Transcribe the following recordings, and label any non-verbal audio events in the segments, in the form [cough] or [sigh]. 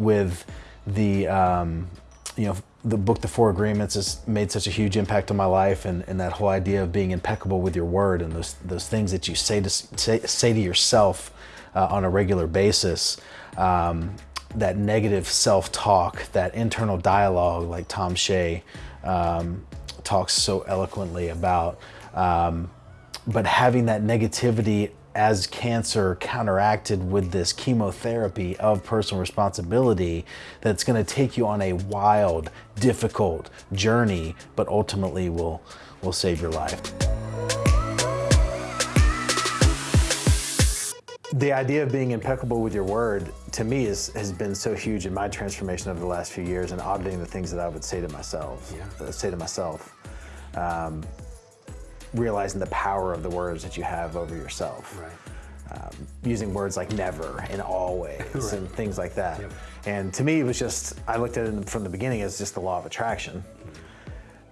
with the um, you know the book the four agreements has made such a huge impact on my life and, and that whole idea of being impeccable with your word and those those things that you say to say, say to yourself uh, on a regular basis um, that negative self-talk that internal dialogue like tom shea um, talks so eloquently about um, but having that negativity as cancer counteracted with this chemotherapy of personal responsibility that's going to take you on a wild, difficult journey, but ultimately will, will save your life. The idea of being impeccable with your word, to me, is, has been so huge in my transformation over the last few years and auditing the things that I would say to myself. Yeah. Say to myself. Um, realizing the power of the words that you have over yourself. Right. Um, using words like never and always [laughs] right. and things like that. Yep. And to me, it was just, I looked at it from the beginning as just the law of attraction.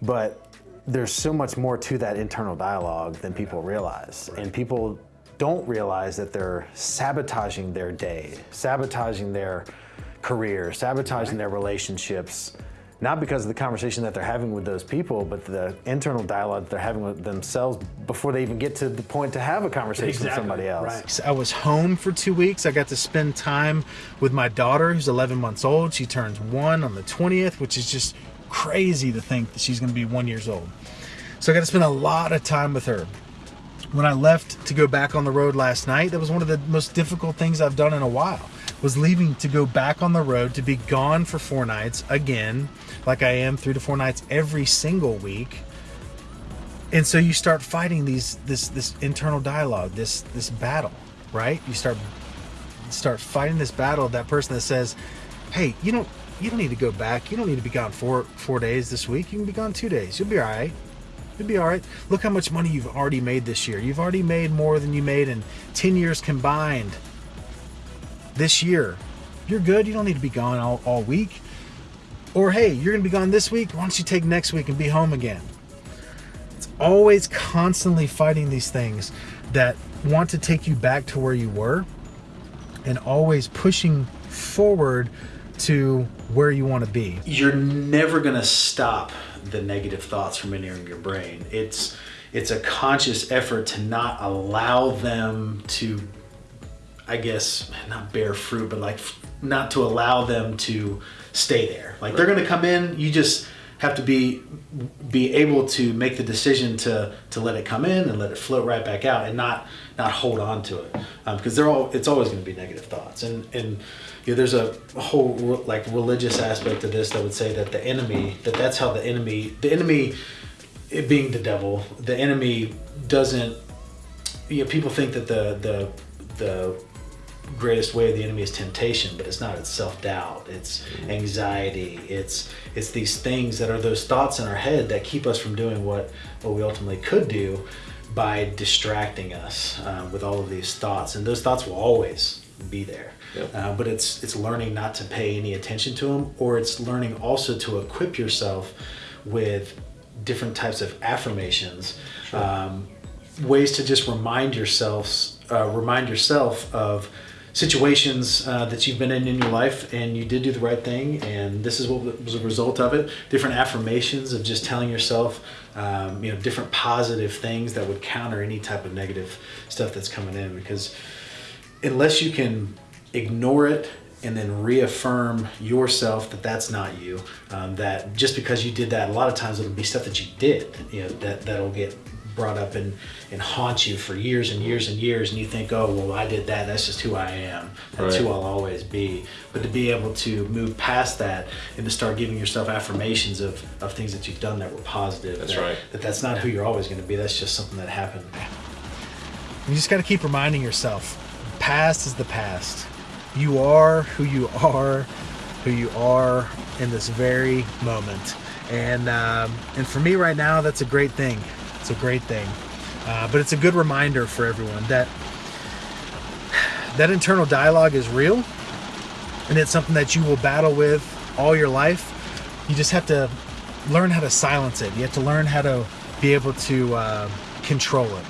But there's so much more to that internal dialogue than people realize. Right. And people don't realize that they're sabotaging their day, sabotaging their career, sabotaging their relationships, not because of the conversation that they're having with those people, but the internal dialogue that they're having with themselves before they even get to the point to have a conversation exactly. with somebody else. Right. I was home for two weeks. I got to spend time with my daughter, who's 11 months old. She turns one on the 20th, which is just crazy to think that she's going to be one years old. So I got to spend a lot of time with her. When I left to go back on the road last night, that was one of the most difficult things I've done in a while. Was leaving to go back on the road to be gone for four nights again like I am three to four nights every single week. And so you start fighting these this this internal dialogue, this this battle, right? You start start fighting this battle that person that says, "Hey, you don't you don't need to go back. You don't need to be gone four four days this week. You can be gone two days. You'll be all right. You'll be all right. Look how much money you've already made this year. You've already made more than you made in ten years combined. This year, you're good. You don't need to be gone all, all week. Or, hey, you're going to be gone this week. Why don't you take next week and be home again? It's always constantly fighting these things that want to take you back to where you were and always pushing forward to where you want to be. You're never going to stop the negative thoughts from entering your brain. It's it's a conscious effort to not allow them to I guess not bear fruit, but like not to allow them to stay there. Like right. they're going to come in, you just have to be be able to make the decision to to let it come in and let it float right back out and not not hold on to it because um, they're all it's always going to be negative thoughts and and you know, there's a whole like religious aspect of this that would say that the enemy that that's how the enemy the enemy it being the devil the enemy doesn't you know people think that the the the greatest way of the enemy is temptation, but it's not. It's self-doubt. It's anxiety. It's it's these things that are those thoughts in our head that keep us from doing what what we ultimately could do by distracting us uh, with all of these thoughts. And those thoughts will always be there. Yep. Uh, but it's it's learning not to pay any attention to them, or it's learning also to equip yourself with different types of affirmations, sure. um, ways to just remind yourselves, uh, remind yourself of situations uh, that you've been in in your life and you did do the right thing and this is what was a result of it. Different affirmations of just telling yourself um, you know different positive things that would counter any type of negative stuff that's coming in because unless you can ignore it and then reaffirm yourself that that's not you um, that just because you did that a lot of times it'll be stuff that you did you know that that'll get brought up and, and haunt you for years and years and years and you think oh well i did that. That's just who i am. That's right. who i'll always be. But to be able to move past that and to start giving yourself affirmations of, of things that you've done that were positive that's that, right. that that's not who you're always going to be that's just something that happened. You just got to keep reminding yourself past is the past. You are who you are who you are in this very moment. And um, and for me right now that's a great thing it's a great thing. Uh, but it's a good reminder for everyone that that internal dialogue is real and it's something that you will battle with all your life. You just have to learn how to silence it. You have to learn how to be able to uh, control it.